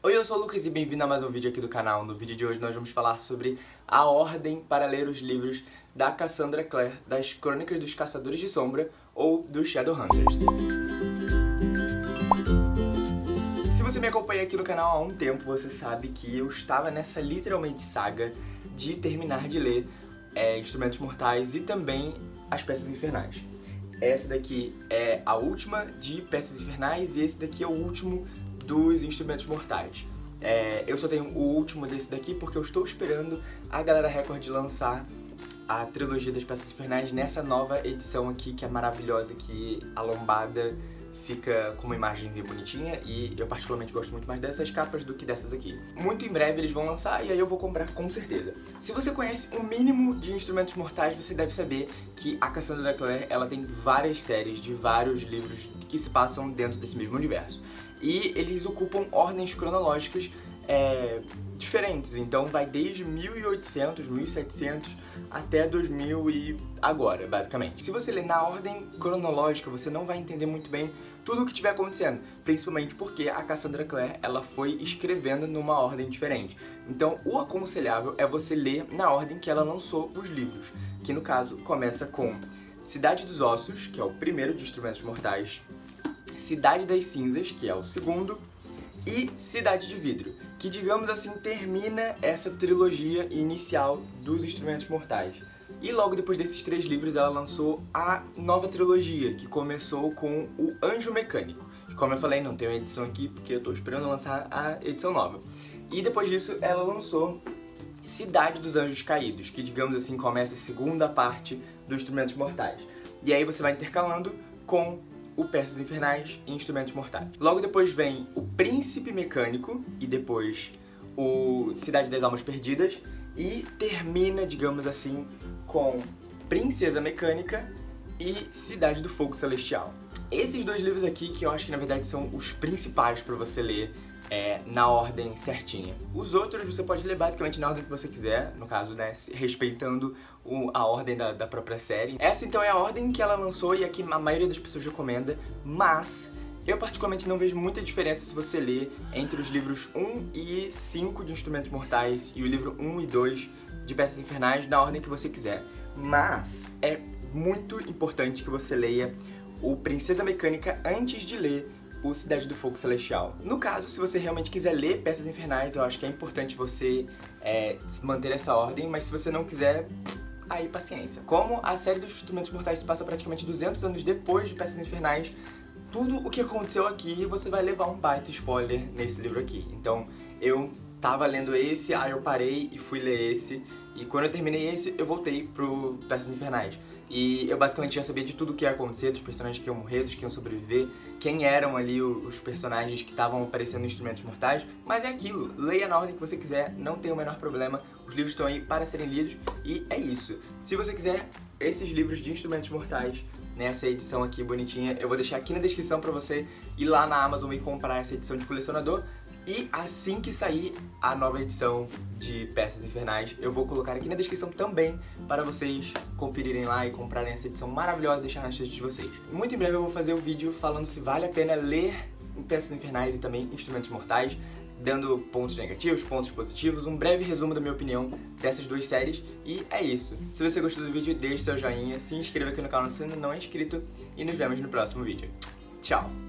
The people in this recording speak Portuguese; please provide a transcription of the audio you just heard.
Oi, eu sou o Lucas e bem-vindo a mais um vídeo aqui do canal. No vídeo de hoje nós vamos falar sobre a ordem para ler os livros da Cassandra Clare, das Crônicas dos Caçadores de Sombra ou dos Shadowhunters. Se você me acompanha aqui no canal há um tempo, você sabe que eu estava nessa literalmente saga de terminar de ler é, Instrumentos Mortais e também As Peças Infernais. Essa daqui é a última de Peças Infernais e esse daqui é o último dos Instrumentos Mortais. É, eu só tenho o último desse daqui porque eu estou esperando a Galera Record lançar a trilogia das Peças Infernais nessa nova edição aqui, que é maravilhosa, que a lombada fica com uma imagem bonitinha e eu particularmente gosto muito mais dessas capas do que dessas aqui. Muito em breve eles vão lançar e aí eu vou comprar com certeza. Se você conhece o mínimo de instrumentos mortais, você deve saber que a Cassandra Clare ela tem várias séries de vários livros que se passam dentro desse mesmo universo. E eles ocupam ordens cronológicas é, diferentes, então vai desde 1800, 1700 até 2000 e agora, basicamente. Se você ler na ordem cronológica, você não vai entender muito bem tudo o que estiver acontecendo, principalmente porque a Cassandra Clare ela foi escrevendo numa ordem diferente. Então, o aconselhável é você ler na ordem que ela lançou os livros, que no caso começa com Cidade dos Ossos, que é o primeiro de Instrumentos Mortais, Cidade das Cinzas, que é o segundo, e Cidade de Vidro, que digamos assim termina essa trilogia inicial dos Instrumentos Mortais. E logo depois desses três livros ela lançou a nova trilogia, que começou com o Anjo Mecânico. Como eu falei, não tem uma edição aqui porque eu tô esperando lançar a edição nova. E depois disso ela lançou Cidade dos Anjos Caídos, que digamos assim começa a segunda parte dos Instrumentos Mortais. E aí você vai intercalando com o Peças Infernais e Instrumentos Mortais. Logo depois vem o Príncipe Mecânico e depois o Cidade das Almas Perdidas e termina, digamos assim, com Princesa Mecânica e Cidade do Fogo Celestial. Esses dois livros aqui que eu acho que na verdade são os principais para você ler é, na ordem certinha. Os outros você pode ler basicamente na ordem que você quiser, no caso, né, respeitando o, a ordem da, da própria série. Essa então é a ordem que ela lançou e a que a maioria das pessoas recomenda, mas eu particularmente não vejo muita diferença se você ler entre os livros 1 e 5 de Instrumentos Mortais e o livro 1 e 2 de Peças Infernais na ordem que você quiser. Mas é muito importante que você leia o Princesa Mecânica antes de ler o Cidade do Fogo Celestial. No caso, se você realmente quiser ler Peças Infernais, eu acho que é importante você é, manter essa ordem, mas se você não quiser, aí paciência. Como a série dos Instrumentos Mortais se passa praticamente 200 anos depois de Peças Infernais, tudo o que aconteceu aqui você vai levar um baita spoiler nesse livro aqui. Então, eu tava lendo esse, aí eu parei e fui ler esse, e quando eu terminei esse, eu voltei pro Peças Infernais. E eu basicamente já sabia de tudo o que ia acontecer, dos personagens que iam morrer, dos que iam sobreviver, quem eram ali os personagens que estavam aparecendo em Instrumentos Mortais, mas é aquilo, leia na ordem que você quiser, não tem o menor problema, os livros estão aí para serem lidos e é isso. Se você quiser esses livros de Instrumentos Mortais, nessa edição aqui bonitinha, eu vou deixar aqui na descrição pra você ir lá na Amazon e comprar essa edição de colecionador, e assim que sair a nova edição de Peças Infernais, eu vou colocar aqui na descrição também para vocês conferirem lá e comprarem essa edição maravilhosa e deixar nas listas de vocês. Muito em breve eu vou fazer o um vídeo falando se vale a pena ler Peças Infernais e também Instrumentos Mortais, dando pontos negativos, pontos positivos, um breve resumo da minha opinião dessas duas séries, e é isso. Se você gostou do vídeo, deixe seu joinha, se inscreva aqui no canal se ainda não é inscrito, e nos vemos no próximo vídeo. Tchau!